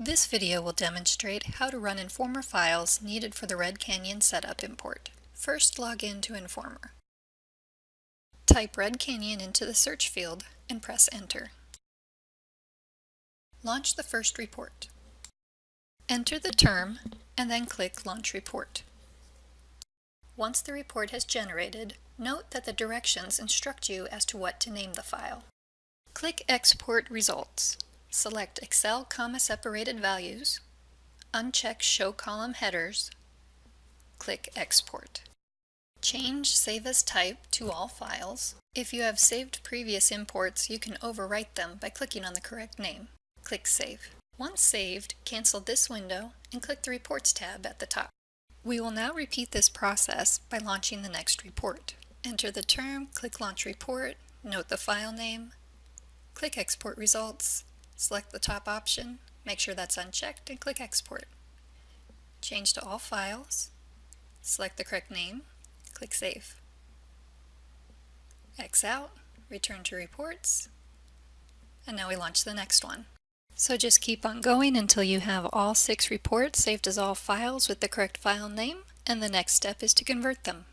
This video will demonstrate how to run Informer files needed for the Red Canyon setup import. First log in to Informer. Type Red Canyon into the search field and press enter. Launch the first report. Enter the term and then click Launch Report. Once the report has generated, note that the directions instruct you as to what to name the file. Click Export Results. Select Excel comma separated values, uncheck Show Column Headers, click Export. Change Save as Type to all files. If you have saved previous imports, you can overwrite them by clicking on the correct name. Click Save. Once saved, cancel this window and click the Reports tab at the top. We will now repeat this process by launching the next report. Enter the term, click Launch Report, note the file name, click Export Results, select the top option, make sure that's unchecked, and click Export. Change to all files, select the correct name, click Save. X out, return to Reports, and now we launch the next one. So just keep on going until you have all six reports saved as all files with the correct file name, and the next step is to convert them.